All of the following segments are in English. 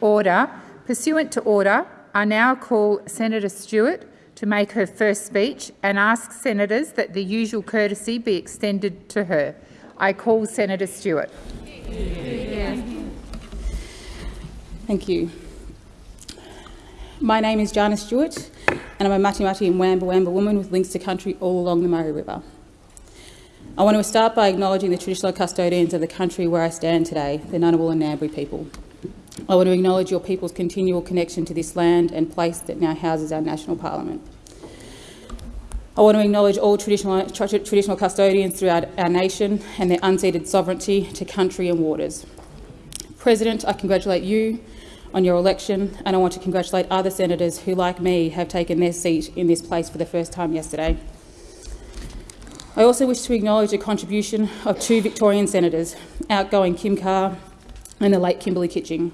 Order. Pursuant to order, I now call Senator Stewart to make her first speech and ask senators that the usual courtesy be extended to her. I call Senator Stewart. Thank you. My name is Jana Stewart and I'm a Mati Mati and Wamba Wamba woman with links to country all along the Murray River. I want to start by acknowledging the traditional custodians of the country where I stand today, the Ngunnawal and Ngambri people. I want to acknowledge your people's continual connection to this land and place that now houses our national parliament. I want to acknowledge all traditional, traditional custodians throughout our nation and their unceded sovereignty to country and waters. President, I congratulate you on your election and I want to congratulate other senators who, like me, have taken their seat in this place for the first time yesterday. I also wish to acknowledge the contribution of two Victorian senators, outgoing Kim Carr and the late Kimberley Kitching.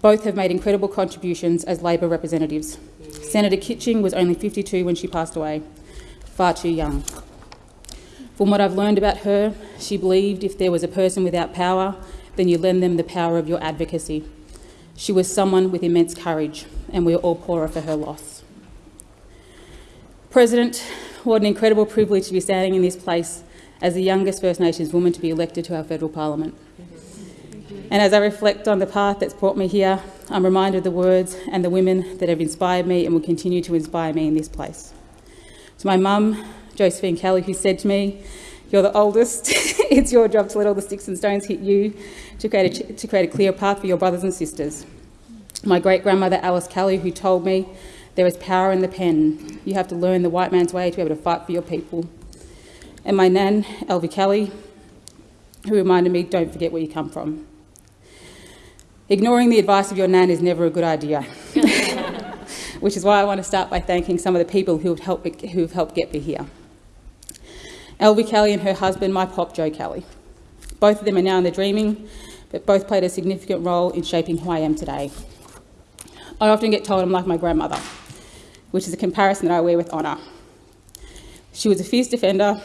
Both have made incredible contributions as Labor representatives. Senator Kitching was only 52 when she passed away, far too young. From what I've learned about her, she believed if there was a person without power, then you lend them the power of your advocacy. She was someone with immense courage, and we are all poorer for her loss. President, what an incredible privilege to be standing in this place as the youngest First Nations woman to be elected to our federal parliament. And as I reflect on the path that's brought me here, I'm reminded of the words and the women that have inspired me and will continue to inspire me in this place. To my mum, Josephine Kelly, who said to me, you're the oldest, it's your job to let all the sticks and stones hit you to create, a, to create a clear path for your brothers and sisters. My great-grandmother Alice Kelly, who told me there is power in the pen. You have to learn the white man's way to be able to fight for your people. And my nan, Elvie Kelly, who reminded me, don't forget where you come from. Ignoring the advice of your nan is never a good idea, which is why I want to start by thanking some of the people who have helped, who have helped get me here. Elvie Kelly and her husband, my pop, Joe Kelly. Both of them are now in the dreaming, but both played a significant role in shaping who I am today. I often get told I'm like my grandmother which is a comparison that I wear with honour. She was a fierce defender.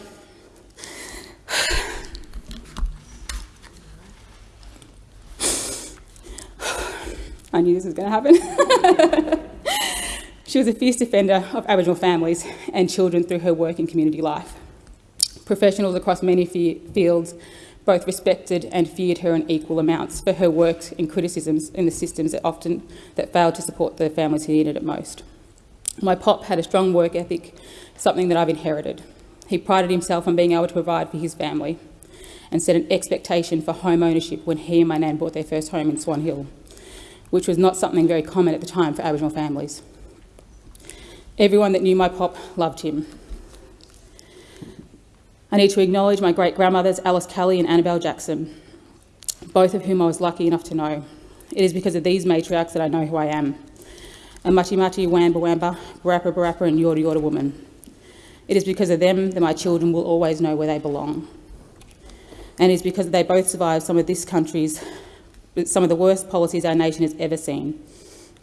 I knew this was going to happen. she was a fierce defender of Aboriginal families and children through her work in community life. Professionals across many fields both respected and feared her in equal amounts for her work and criticisms in the systems that often that failed to support the families who needed it most. My pop had a strong work ethic, something that I've inherited. He prided himself on being able to provide for his family and set an expectation for home ownership when he and my nan bought their first home in Swan Hill, which was not something very common at the time for Aboriginal families. Everyone that knew my pop loved him. I need to acknowledge my great-grandmothers Alice Kelly and Annabelle Jackson, both of whom I was lucky enough to know. It is because of these matriarchs that I know who I am and Mati Mati, Wamba Wamba, Barappa Barappa and Yorta Yorta woman. It is because of them that my children will always know where they belong. And it is because they both survived some of this country's, some of the worst policies our nation has ever seen.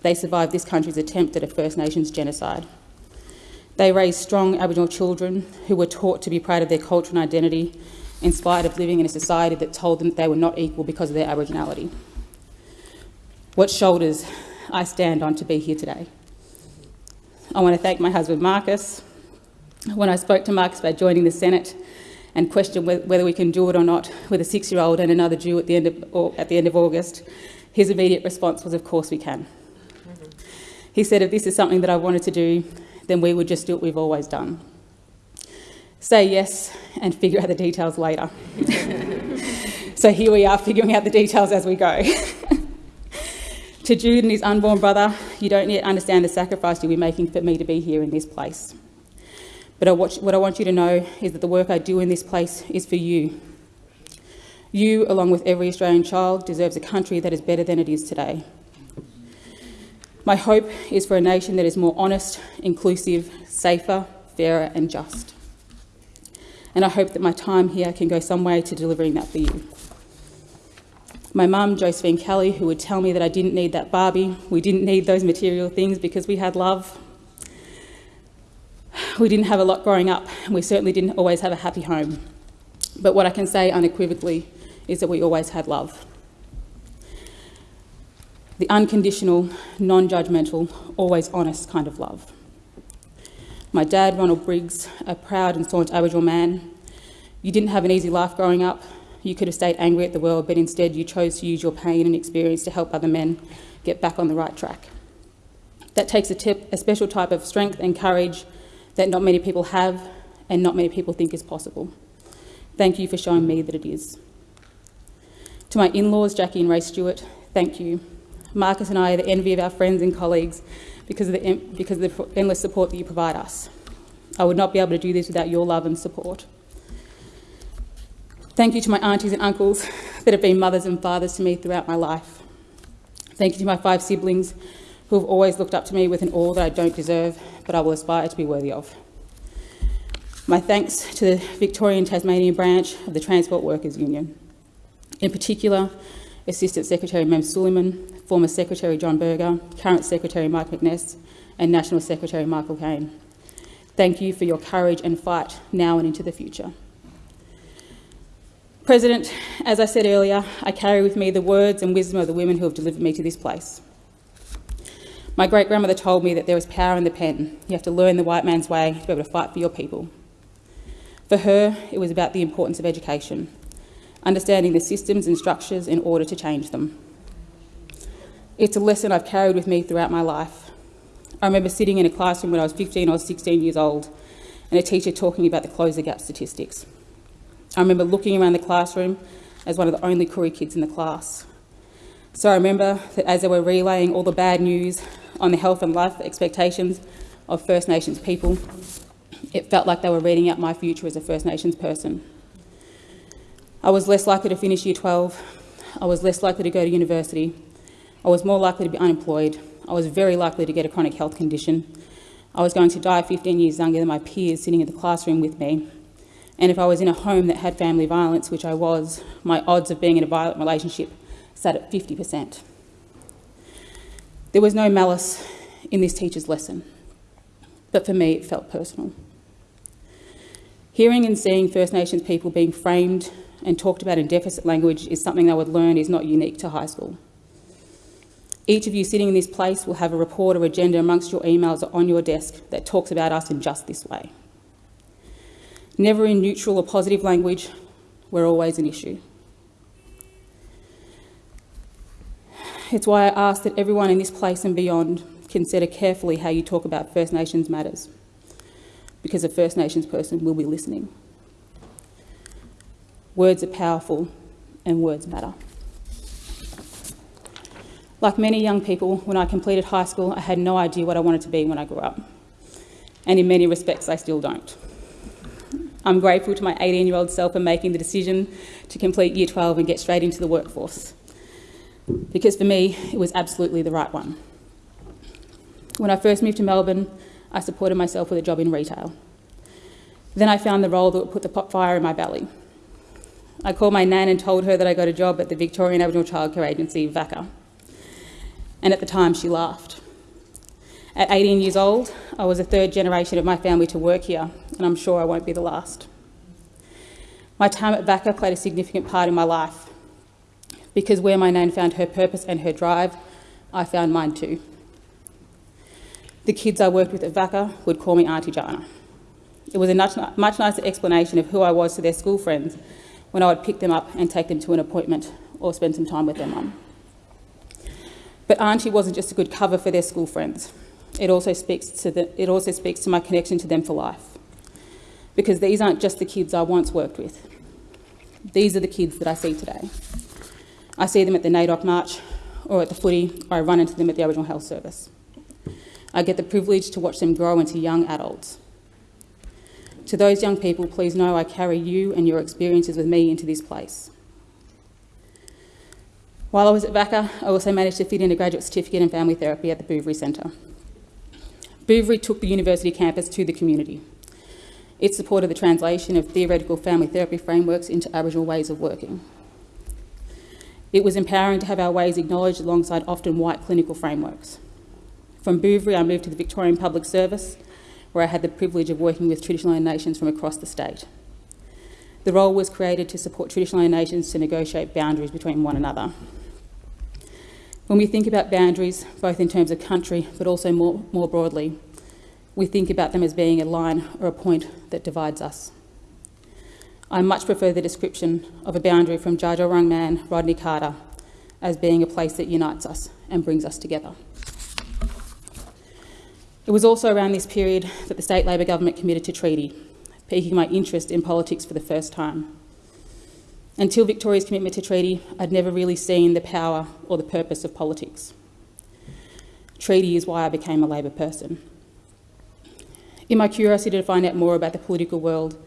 They survived this country's attempt at a First Nations genocide. They raised strong Aboriginal children who were taught to be proud of their culture and identity in spite of living in a society that told them that they were not equal because of their Aboriginality. What shoulders I stand on to be here today. I want to thank my husband Marcus. When I spoke to Marcus about joining the Senate and question whether we can do it or not with a six-year-old and another due at the, end of, at the end of August, his immediate response was, of course we can. Mm-hmm. He said, if this is something that I wanted to do, then we would just do what we've always done. Say yes and figure out the details later. so here we are figuring out the details as we go. To Jude and his unborn brother, you don't yet understand the sacrifice you'll be making for me to be here in this place. But I watch, what I want you to know is that the work I do in this place is for you. You, along with every Australian child, deserves a country that is better than it is today. My hope is for a nation that is more honest, inclusive, safer, fairer and just. And I hope that my time here can go some way to delivering that for you. My mum, Josephine Kelly, who would tell me that I didn't need that Barbie, we didn't need those material things because we had love. We didn't have a lot growing up, and we certainly didn't always have a happy home. But what I can say unequivocally is that we always had love. the unconditional, non judgmental, always honest kind of love. My dad, Ronald Briggs, a proud and staunch Aboriginal man, you didn't have an easy life growing up. You could have stayed angry at the world, but instead you chose to use your pain and experience to help other men get back on the right track. That takes a, tip, a special type of strength and courage that not many people have and not many people think is possible. Thank you for showing me that it is. To my in laws, Jackie and Ray Stewart, thank you. Marcus and I are the envy of our friends and colleagues because of, the, because of the endless support that you provide us. I would not be able to do this without your love and support. Thank you to my aunties and uncles that have been mothers and fathers to me throughout my life. Thank you to my five siblings who have always looked up to me with an awe that I don't deserve, but I will aspire to be worthy of. My thanks to the Victorian Tasmanian branch of the Transport Workers Union. In particular, Assistant Secretary Mem Suleyman, former Secretary John Berger, current Secretary Mike McNess, and National Secretary Michael Kaine. Thank you for your courage and fight now and into the future. President, as I said earlier, I carry with me the words and wisdom of the women who have delivered me to this place. My great grandmother told me that there is power in the pen. You have to learn the white man's way to be able to fight for your people. For her, it was about the importance of education, understanding the systems and structures in order to change them. It's a lesson I've carried with me throughout my life. I remember sitting in a classroom when I was 15 or 16 years old and a teacher talking about the Close the Gap statistics. I remember looking around the classroom as one of the only Koori kids in the class. So I remember that as they were relaying all the bad news on the health and life expectations of First Nations people, it felt like they were reading out my future as a First Nations person. I was less likely to finish year 12. I was less likely to go to university. I was more likely to be unemployed. I was very likely to get a chronic health condition. I was going to die 15 years younger than my peers sitting in the classroom with me. And if I was in a home that had family violence, which I was, my odds of being in a violent relationship sat at 50%. There was no malice in this teacher's lesson, but for me it felt personal. Hearing and seeing First Nations people being framed and talked about in deficit language is something I would learn is not unique to high school. Each of you sitting in this place will have a report or agenda amongst your emails or on your desk that talks about us in just this way. Never in neutral or positive language, we're always an issue. It's why I ask that everyone in this place and beyond consider carefully how you talk about First Nations matters because a First Nations person will be listening. Words are powerful and words matter. Like many young people, when I completed high school, I had no idea what I wanted to be when I grew up. And in many respects, I still don't. I'm grateful to my 18 year old self for making the decision to complete year 12 and get straight into the workforce. Because for me, it was absolutely the right one. When I first moved to Melbourne, I supported myself with a job in retail. Then I found the role that would put the pot fire in my belly. I called my nan and told her that I got a job at the Victorian Aboriginal Childcare Agency, VACCA. And at the time, she laughed. At 18 years old, I was the third generation of my family to work here, and I'm sure I won't be the last. My time at VACCA played a significant part in my life, because where my nan found her purpose and her drive, I found mine too. The kids I worked with at VACCA would call me Auntie Jana. It was a much, much nicer explanation of who I was to their school friends when I would pick them up and take them to an appointment or spend some time with their mum. But Auntie wasn't just a good cover for their school friends. It also speaks to, the, it also speaks to my connection to them for life. Because these aren't just the kids I once worked with. These are the kids that I see today. I see them at the NAIDOC March or at the footy, or I run into them at the Aboriginal Health Service. I get the privilege to watch them grow into young adults. To those young people, please know I carry you and your experiences with me into this place. While I was at VACCA, I also managed to fit in a graduate certificate in family therapy at the Bouverie Centre. Bouverie took the university campus to the community. It supported the translation of theoretical family therapy frameworks into Aboriginal ways of working. It was empowering to have our ways acknowledged alongside often white clinical frameworks. From Bouverie, I moved to the Victorian Public Service, where I had the privilege of working with traditional nations from across the state. The role was created to support traditional nations to negotiate boundaries between one another. When we think about boundaries, both in terms of country but also more, more broadly, we think about them as being a line or a point that divides us. I much prefer the description of a boundary from Dja man Rodney Carter as being a place that unites us and brings us together. It was also around this period that the state Labor government committed to treaty, piquing my interest in politics for the first time. Until Victoria's commitment to treaty, I'd never really seen the power or the purpose of politics. Treaty is why I became a Labor person. In my curiosity to find out more about the political world,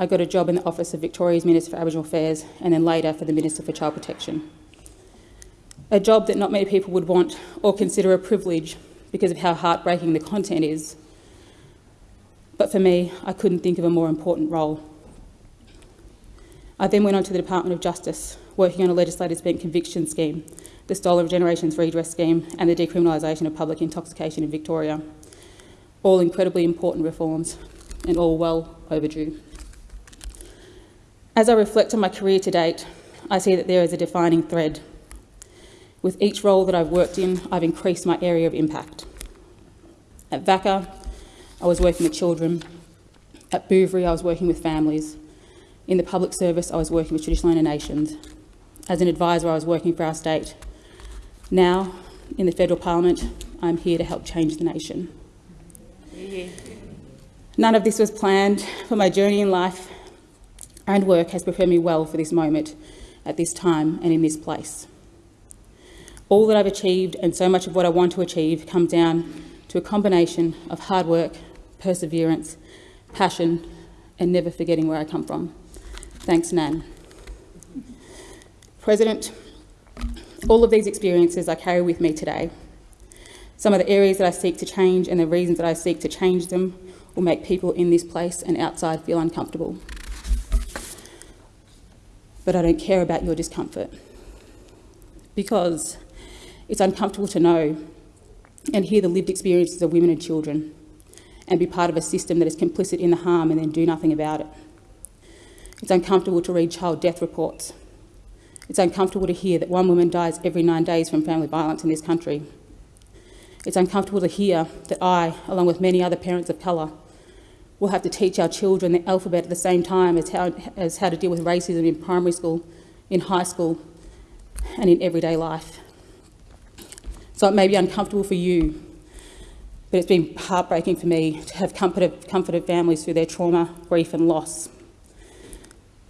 I got a job in the office of Victoria's Minister for Aboriginal Affairs and then later for the Minister for Child Protection. A job that not many people would want or consider a privilege because of how heartbreaking the content is. But for me, I couldn't think of a more important role. I then went on to the Department of Justice, working on a legislative spent conviction scheme, the Stolen Generations Redress Scheme, and the decriminalisation of public intoxication in Victoria. All incredibly important reforms and all well overdue. As I reflect on my career to date, I see that there is a defining thread with each role that I've worked in, I've increased my area of impact. At VACCA, I was working with children. At Bouverie, I was working with families. In the public service, I was working with traditional owner nations. As an advisor, I was working for our state. Now, in the federal parliament, I'm here to help change the nation. None of this was planned, but my journey in life and work has prepared me well for this moment, at this time, and in this place. All that I've achieved and so much of what I want to achieve come down to a combination of hard work, perseverance, passion, and never forgetting where I come from. Thanks, Nan. President, all of these experiences I carry with me today. Some of the areas that I seek to change and the reasons that I seek to change them will make people in this place and outside feel uncomfortable. But I don't care about your discomfort because it's uncomfortable to know and hear the lived experiences of women and children and be part of a system that is complicit in the harm and then do nothing about it. It's uncomfortable to read child death reports. It's uncomfortable to hear that one woman dies every nine days from family violence in this country. It's uncomfortable to hear that I, along with many other parents of colour, will have to teach our children the alphabet at the same time as how, as how to deal with racism in primary school, in high school, and in everyday life. So it may be uncomfortable for you, but it's been heartbreaking for me to have comforted, comforted families through their trauma, grief, and loss,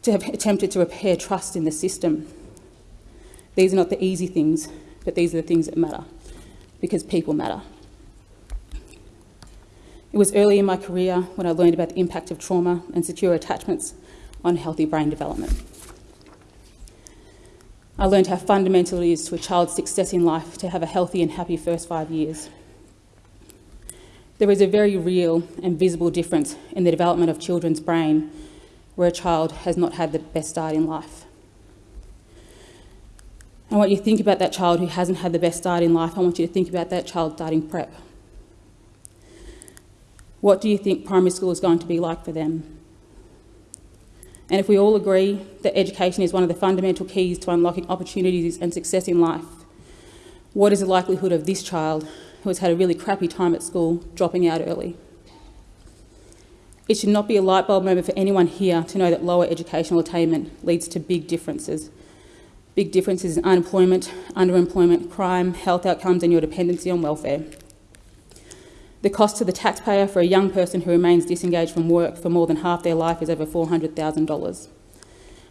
to have attempted to repair trust in the system. These are not the easy things, but these are the things that matter, because people matter. It was early in my career when I learned about the impact of trauma and secure attachments on healthy brain development. I learned how fundamental it is to a child's success in life to have a healthy and happy first five years. There is a very real and visible difference in the development of children's brain where a child has not had the best start in life. I want you to think about that child who hasn't had the best start in life. I want you to think about that child starting prep. What do you think primary school is going to be like for them? And if we all agree that education is one of the fundamental keys to unlocking opportunities and success in life, what is the likelihood of this child who has had a really crappy time at school dropping out early? It should not be a light bulb moment for anyone here to know that lower educational attainment leads to big differences. Big differences in unemployment, underemployment, crime, health outcomes and your dependency on welfare. The cost to the taxpayer for a young person who remains disengaged from work for more than half their life is over $400,000.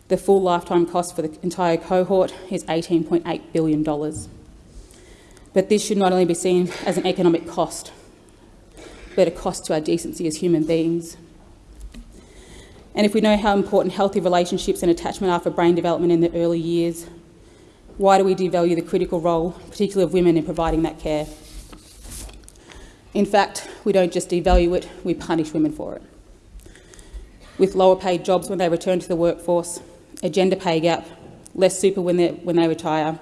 The full lifetime cost for the entire cohort is $18.8 billion. But this should not only be seen as an economic cost, but a cost to our decency as human beings. And if we know how important healthy relationships and attachment are for brain development in the early years, why do we devalue the critical role, particularly of women, in providing that care? In fact, we don't just devalue it, we punish women for it. With lower paid jobs when they return to the workforce, a gender pay gap, less super when, when they retire,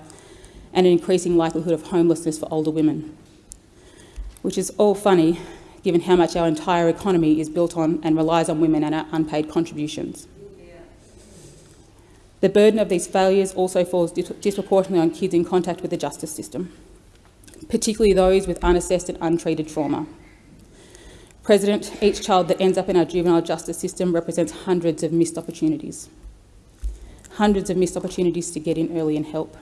and an increasing likelihood of homelessness for older women. Which is all funny, given how much our entire economy is built on and relies on women and our unpaid contributions. The burden of these failures also falls disproportionately on kids in contact with the justice system, particularly those with unassessed and untreated trauma. President, each child that ends up in our juvenile justice system represents hundreds of missed opportunities. Hundreds of missed opportunities to get in early and help.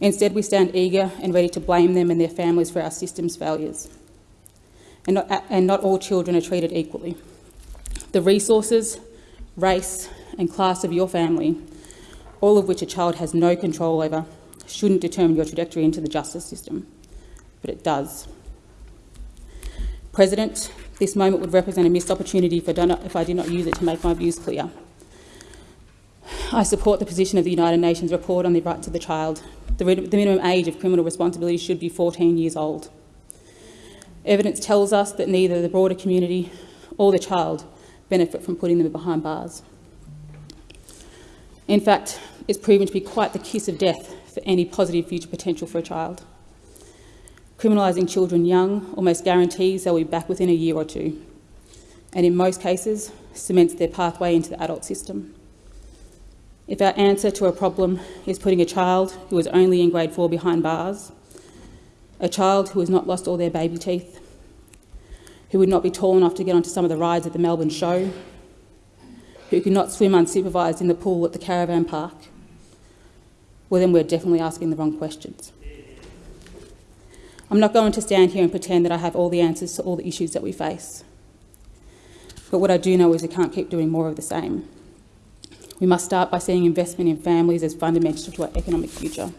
Instead, we stand eager and ready to blame them and their families for our system's failures. And not, and not all children are treated equally. The resources, race, and class of your family, all of which a child has no control over, shouldn't determine your trajectory into the justice system, but it does. President, this moment would represent a missed opportunity if I did not use it to make my views clear. I support the position of the United Nations report on the rights of the child. The, the minimum age of criminal responsibility should be 14 years old. Evidence tells us that neither the broader community or the child benefit from putting them behind bars. In fact, it's proven to be quite the kiss of death for any positive future potential for a child. Criminalising children young almost guarantees they'll be back within a year or two, and in most cases, cements their pathway into the adult system. If our answer to a problem is putting a child who is only in grade four behind bars, a child who has not lost all their baby teeth, who would not be tall enough to get onto some of the rides at the Melbourne show, who cannot swim unsupervised in the pool at the caravan park, well, then we're definitely asking the wrong questions. I'm not going to stand here and pretend that I have all the answers to all the issues that we face. But what I do know is we can't keep doing more of the same. We must start by seeing investment in families as fundamental to our economic future.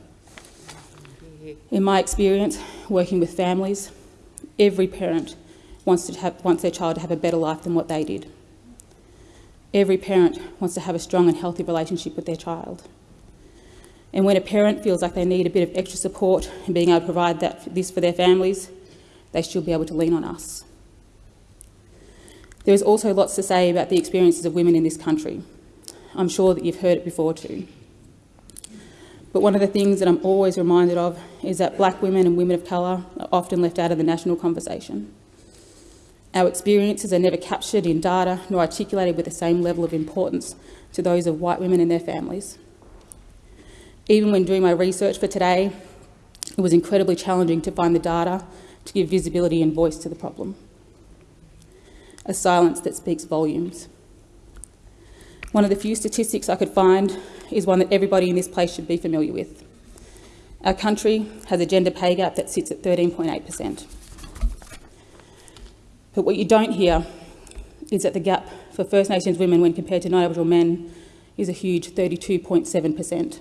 In my experience, working with families, every parent wants, to have, wants their child to have a better life than what they did. Every parent wants to have a strong and healthy relationship with their child. And when a parent feels like they need a bit of extra support and being able to provide that, this for their families, they should be able to lean on us. There is also lots to say about the experiences of women in this country. I'm sure that you've heard it before too. But one of the things that I'm always reminded of is that black women and women of colour are often left out of the national conversation. Our experiences are never captured in data nor articulated with the same level of importance to those of white women and their families. Even when doing my research for today, it was incredibly challenging to find the data to give visibility and voice to the problem. A silence that speaks volumes. One of the few statistics I could find is one that everybody in this place should be familiar with. Our country has a gender pay gap that sits at 13.8%. But what you don't hear is that the gap for First Nations women when compared to non-Aboriginal men is a huge 32.7%.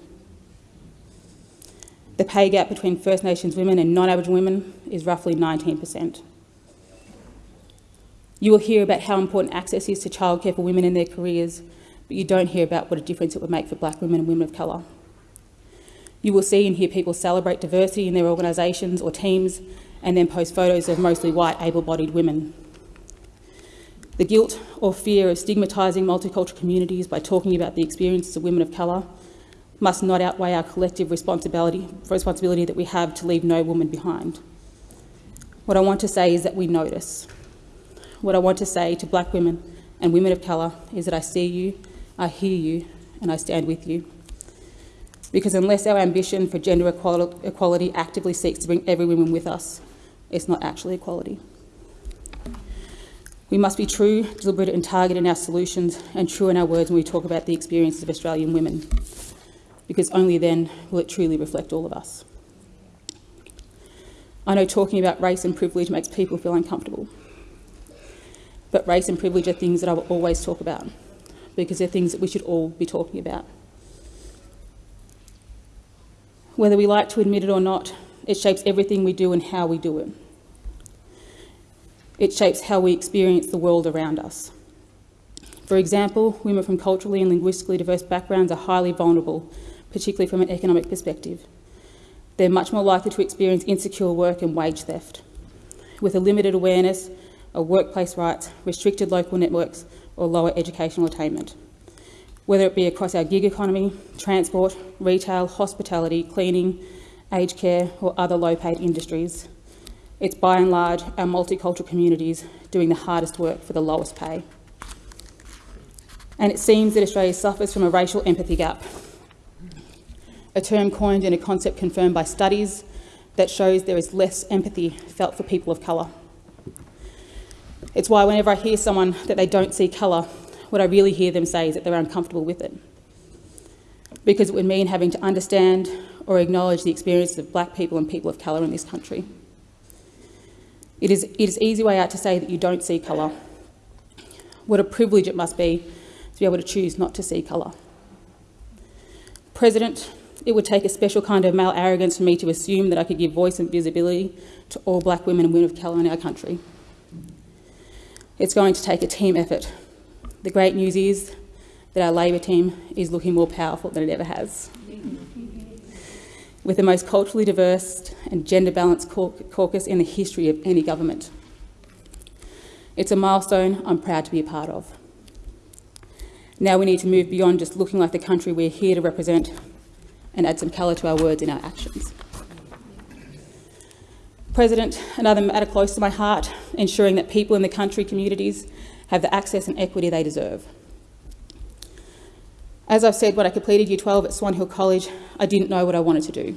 The pay gap between First Nations women and non-Aboriginal women is roughly 19%. You will hear about how important access is to childcare for women in their careers, but you don't hear about what a difference it would make for black women and women of colour. You will see and hear people celebrate diversity in their organisations or teams and then post photos of mostly white, able-bodied women. The guilt or fear of stigmatising multicultural communities by talking about the experiences of women of colour must not outweigh our collective responsibility, responsibility that we have to leave no woman behind. What I want to say is that we notice. What I want to say to black women and women of colour is that I see you, I hear you, and I stand with you. Because unless our ambition for gender equality actively seeks to bring every woman with us, it's not actually equality. We must be true, deliberate and targeted in our solutions and true in our words when we talk about the experiences of Australian women, because only then will it truly reflect all of us. I know talking about race and privilege makes people feel uncomfortable, but race and privilege are things that I will always talk about, because they're things that we should all be talking about. Whether we like to admit it or not, it shapes everything we do and how we do it. It shapes how we experience the world around us. For example, women from culturally and linguistically diverse backgrounds are highly vulnerable, particularly from an economic perspective. They're much more likely to experience insecure work and wage theft. With a limited awareness of workplace rights, restricted local networks, or lower educational attainment. Whether it be across our gig economy, transport, retail, hospitality, cleaning, aged care, or other low paid industries, it's by and large our multicultural communities doing the hardest work for the lowest pay. And it seems that Australia suffers from a racial empathy gap, a term coined and a concept confirmed by studies that shows there is less empathy felt for people of colour. It's why whenever I hear someone that they don't see colour, what I really hear them say is that they're uncomfortable with it. Because it would mean having to understand or acknowledge the experiences of black people and people of colour in this country. It is, it is easy way out to say that you don't see colour. What a privilege it must be to be able to choose not to see colour. President, it would take a special kind of male arrogance for me to assume that I could give voice and visibility to all black women and women of colour in our country. It's going to take a team effort. The great news is that our Labor team is looking more powerful than it ever has. With the most culturally diverse and gender balanced caucus in the history of any government. It's a milestone I'm proud to be a part of. Now we need to move beyond just looking like the country we're here to represent and add some colour to our words and our actions. President, another matter close to my heart, ensuring that people in the country communities have the access and equity they deserve. As I've said, when I completed Year 12 at Swan Hill College, I didn't know what I wanted to do.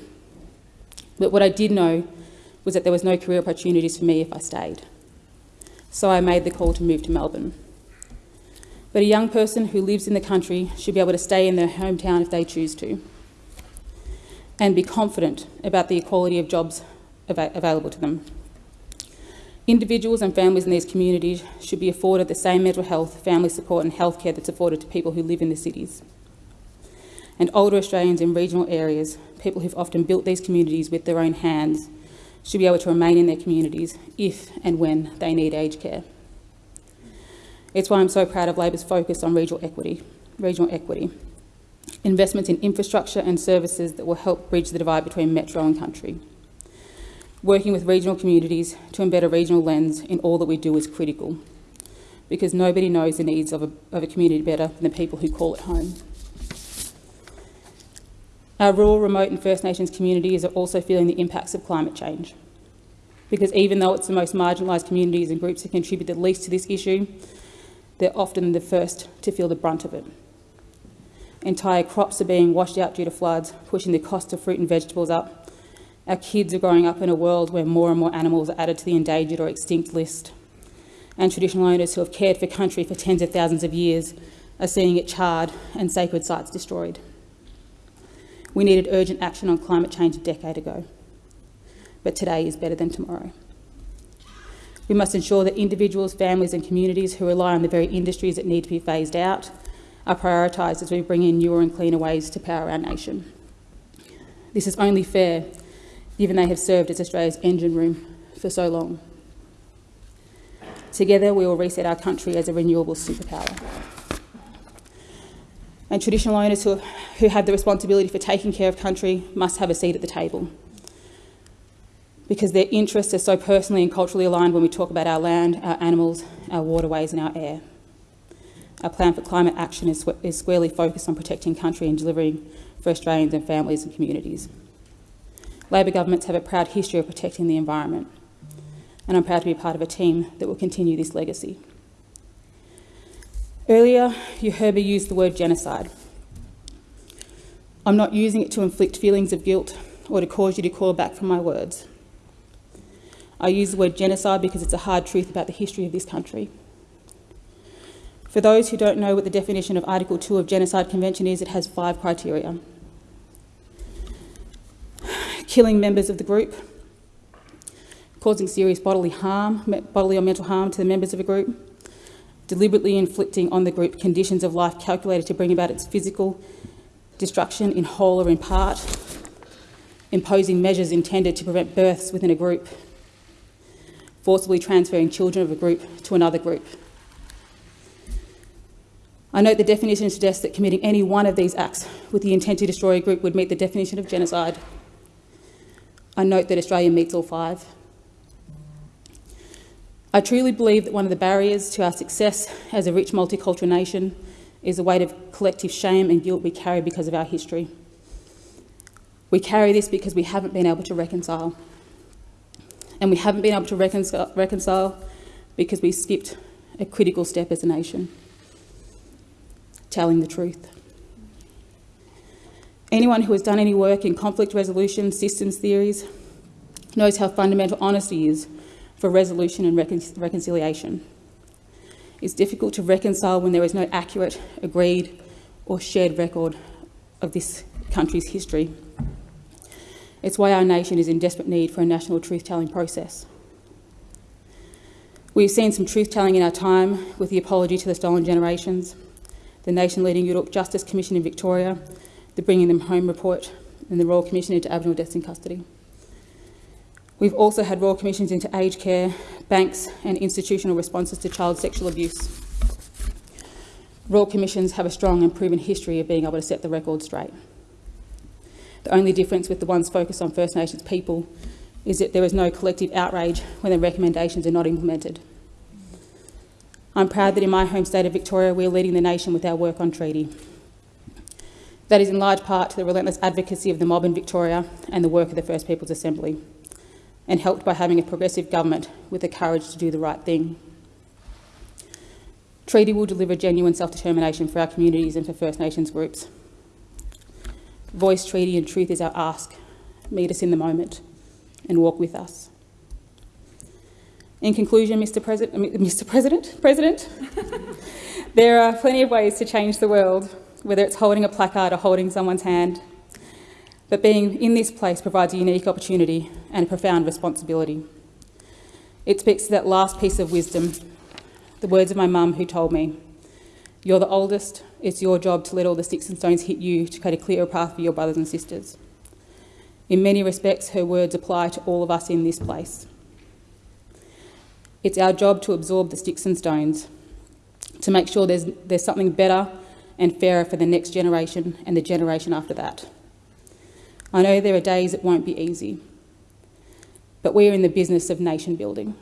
But what I did know was that there was no career opportunities for me if I stayed. So I made the call to move to Melbourne. But a young person who lives in the country should be able to stay in their hometown if they choose to and be confident about the equality of jobs av available to them. Individuals and families in these communities should be afforded the same mental health, family support and healthcare that's afforded to people who live in the cities. And older Australians in regional areas, people who've often built these communities with their own hands, should be able to remain in their communities if and when they need aged care. It's why I'm so proud of Labor's focus on regional equity, regional equity, investments in infrastructure and services that will help bridge the divide between metro and country. Working with regional communities to embed a regional lens in all that we do is critical because nobody knows the needs of a, of a community better than the people who call it home. Our rural, remote and First Nations communities are also feeling the impacts of climate change because even though it's the most marginalised communities and groups who contribute the least to this issue, they're often the first to feel the brunt of it. Entire crops are being washed out due to floods, pushing the cost of fruit and vegetables up our kids are growing up in a world where more and more animals are added to the endangered or extinct list. And traditional owners who have cared for country for tens of thousands of years are seeing it charred and sacred sites destroyed. We needed urgent action on climate change a decade ago, but today is better than tomorrow. We must ensure that individuals, families and communities who rely on the very industries that need to be phased out are prioritised as we bring in newer and cleaner ways to power our nation. This is only fair given they have served as Australia's engine room for so long. Together, we will reset our country as a renewable superpower. And traditional owners who, who have the responsibility for taking care of country must have a seat at the table because their interests are so personally and culturally aligned when we talk about our land, our animals, our waterways and our air. Our plan for climate action is, is squarely focused on protecting country and delivering for Australians and families and communities. Labor governments have a proud history of protecting the environment, and I'm proud to be part of a team that will continue this legacy. Earlier, you heard me use the word genocide. I'm not using it to inflict feelings of guilt or to cause you to call back from my words. I use the word genocide because it's a hard truth about the history of this country. For those who don't know what the definition of Article 2 of Genocide Convention is, it has five criteria killing members of the group, causing serious bodily harm, bodily or mental harm to the members of a group, deliberately inflicting on the group conditions of life calculated to bring about its physical destruction in whole or in part, imposing measures intended to prevent births within a group, forcibly transferring children of a group to another group. I note the definition suggests that committing any one of these acts with the intent to destroy a group would meet the definition of genocide I note that Australia meets all five. I truly believe that one of the barriers to our success as a rich multicultural nation is the weight of collective shame and guilt we carry because of our history. We carry this because we haven't been able to reconcile. And we haven't been able to reconcile, reconcile because we skipped a critical step as a nation. Telling the truth. Anyone who has done any work in conflict resolution systems theories knows how fundamental honesty is for resolution and recon reconciliation. It's difficult to reconcile when there is no accurate, agreed, or shared record of this country's history. It's why our nation is in desperate need for a national truth-telling process. We've seen some truth-telling in our time with the apology to the stolen generations, the nation-leading Yoorrook Justice Commission in Victoria, the Bringing Them Home report, and the Royal Commission into Aboriginal Deaths in Custody. We've also had Royal Commissions into aged care, banks and institutional responses to child sexual abuse. Royal Commissions have a strong and proven history of being able to set the record straight. The only difference with the ones focused on First Nations people is that there is no collective outrage when the recommendations are not implemented. I'm proud that in my home state of Victoria we are leading the nation with our work on treaty. That is in large part to the relentless advocacy of the mob in Victoria and the work of the First Peoples Assembly, and helped by having a progressive government with the courage to do the right thing. Treaty will deliver genuine self-determination for our communities and for First Nations groups. Voice, treaty and truth is our ask. Meet us in the moment and walk with us. In conclusion, Mr. President, Mr. President, President there are plenty of ways to change the world, whether it's holding a placard or holding someone's hand. But being in this place provides a unique opportunity and a profound responsibility. It speaks to that last piece of wisdom, the words of my mum who told me, you're the oldest, it's your job to let all the sticks and stones hit you to create a clearer path for your brothers and sisters. In many respects, her words apply to all of us in this place. It's our job to absorb the sticks and stones, to make sure there's, there's something better and fairer for the next generation and the generation after that. I know there are days it won't be easy, but we are in the business of nation building.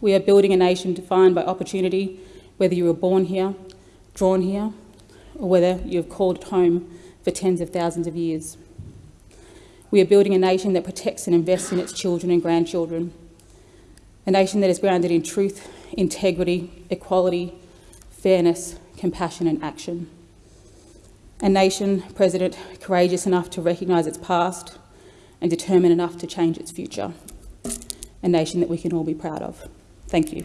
We are building a nation defined by opportunity, whether you were born here, drawn here, or whether you have called it home for tens of thousands of years. We are building a nation that protects and invests in its children and grandchildren, a nation that is grounded in truth, integrity, equality, fairness, compassion and action. A nation, President, courageous enough to recognise its past and determined enough to change its future. A nation that we can all be proud of. Thank you.